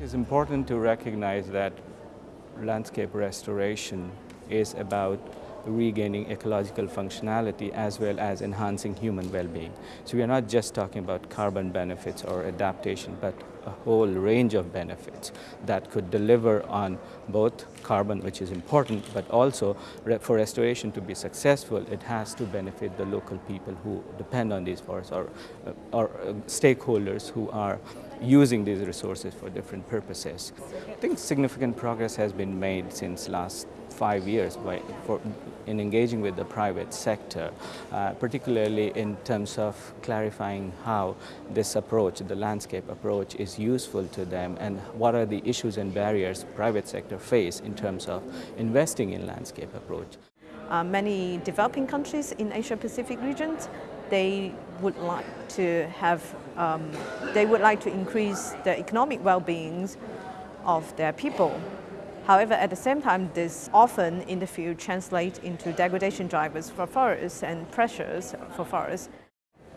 It's important to recognize that landscape restoration is about regaining ecological functionality as well as enhancing human well-being. So we are not just talking about carbon benefits or adaptation, but a whole range of benefits that could deliver on both carbon, which is important, but also for restoration to be successful, it has to benefit the local people who depend on these forests or, or uh, stakeholders who are using these resources for different purposes. I think significant progress has been made since last five years by, for, in engaging with the private sector, uh, particularly in terms of clarifying how this approach, the landscape approach, is useful to them and what are the issues and barriers private sector face in terms of investing in landscape approach. Uh, many developing countries in Asia-Pacific regions, they would like to have, um, they would like to increase the economic well-being of their people. However, at the same time, this often in the field translates into degradation drivers for forests and pressures for forests.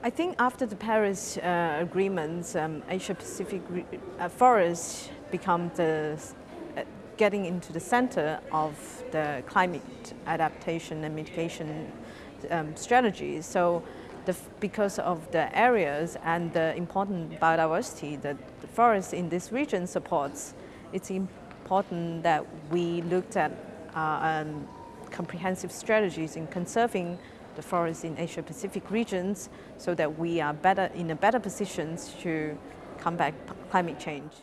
I think after the Paris uh, agreements, um, Asia-Pacific uh, forests become the getting into the center of the climate adaptation and mitigation um, strategies. So the, because of the areas and the important biodiversity that the forest in this region supports, it's important that we looked at uh, um, comprehensive strategies in conserving the forests in Asia-Pacific regions so that we are better in a better position to combat climate change.